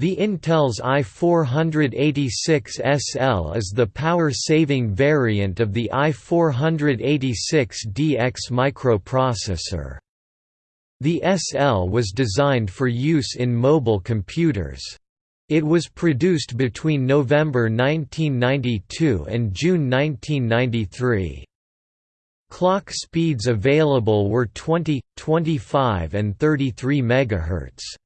The Intel's i486SL is the power-saving variant of the i486DX microprocessor. The SL was designed for use in mobile computers. It was produced between November 1992 and June 1993. Clock speeds available were 20, 25 and 33 MHz.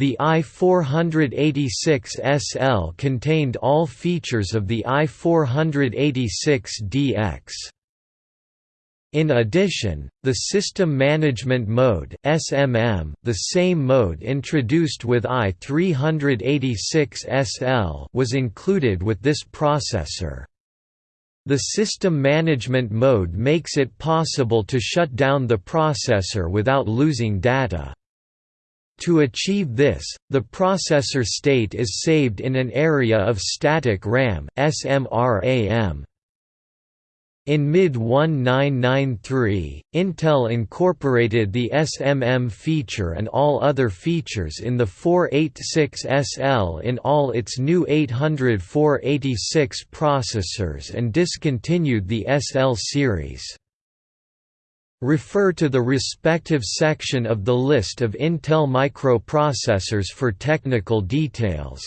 The i486SL contained all features of the i486DX. In addition, the System Management Mode (SMM), the same mode introduced with i386SL, was included with this processor. The System Management Mode makes it possible to shut down the processor without losing data. To achieve this, the processor state is saved in an area of static RAM SMRAM. In mid-1993, Intel incorporated the SMM feature and all other features in the 486SL in all its new 800-486 processors and discontinued the SL series. Refer to the respective section of the list of Intel microprocessors for technical details.